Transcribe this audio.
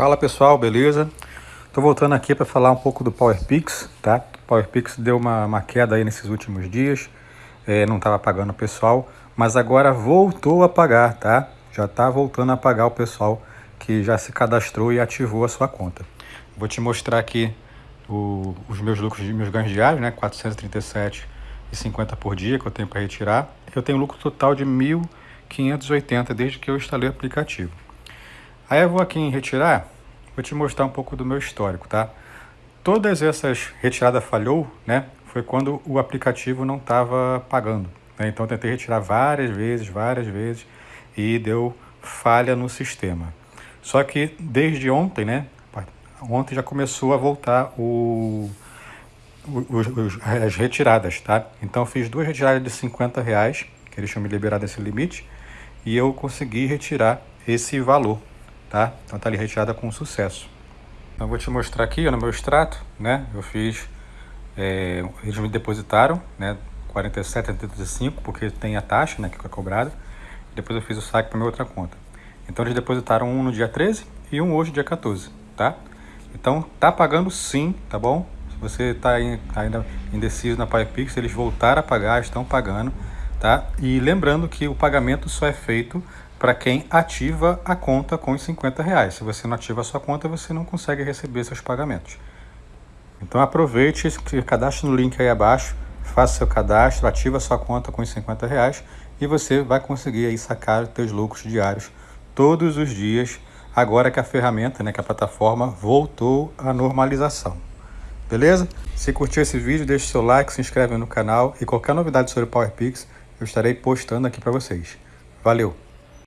Fala pessoal, beleza? Estou voltando aqui para falar um pouco do PowerPix, tá? O PowerPix deu uma, uma queda aí nesses últimos dias, é, não estava pagando o pessoal, mas agora voltou a pagar, tá? Já está voltando a pagar o pessoal que já se cadastrou e ativou a sua conta. Vou te mostrar aqui o, os meus lucros, meus ganhos diários, né? 437,50 por dia que eu tenho para retirar. Eu tenho lucro total de 1.580 desde que eu instalei o aplicativo. Aí eu vou aqui em retirar, vou te mostrar um pouco do meu histórico, tá? Todas essas retiradas falhou, né? Foi quando o aplicativo não estava pagando. Né? Então tentei retirar várias vezes, várias vezes e deu falha no sistema. Só que desde ontem, né? Ontem já começou a voltar o, as retiradas, tá? Então fiz duas retiradas de 50 reais, que eles tinham me liberado esse limite, e eu consegui retirar esse valor, tá? Então tá ali retirada com sucesso. Então vou te mostrar aqui ó, no meu extrato, né? Eu fiz, é, eles me depositaram, né? 47,75 porque tem a taxa, né? Que foi cobrada. Depois eu fiz o saque para minha outra conta. Então eles depositaram um no dia 13 e um hoje dia 14, tá? Então tá pagando sim, tá bom? Se você está ainda indeciso na PayPix, eles voltaram a pagar, estão pagando, tá? E lembrando que o pagamento só é feito para quem ativa a conta com os 50 reais. Se você não ativa a sua conta, você não consegue receber seus pagamentos. Então aproveite, cadastre no link aí abaixo, faça seu cadastro, ativa a sua conta com os 50 reais e você vai conseguir aí sacar seus lucros diários todos os dias, agora que a ferramenta, né, que a plataforma voltou à normalização. Beleza? Se curtiu esse vídeo, deixe seu like, se inscreve no canal e qualquer novidade sobre o PowerPix eu estarei postando aqui para vocês. Valeu!